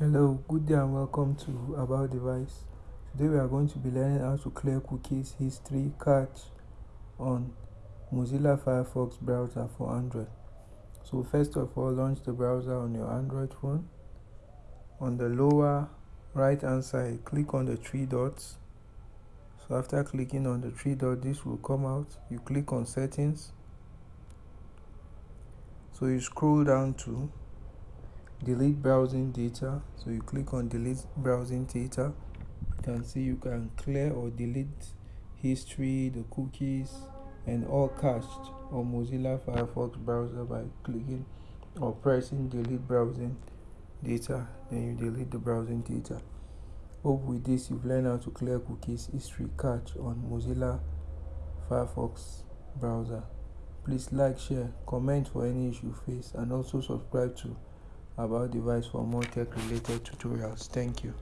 Hello, good day and welcome to About Device. Today we are going to be learning how to clear cookies history cache on Mozilla Firefox browser for Android. So first of all, launch the browser on your Android phone. On the lower right hand side, click on the three dots. So after clicking on the three dots, this will come out. You click on settings. So you scroll down to delete browsing data. So you click on delete browsing data. You can see you can clear or delete history the cookies and all cached on mozilla firefox browser by clicking or pressing delete browsing data. Then you delete the browsing data. Hope with this you've learned how to clear cookies history cache on mozilla firefox browser. Please like share comment for any issue face and also subscribe to about device for more tech related tutorials. Thank you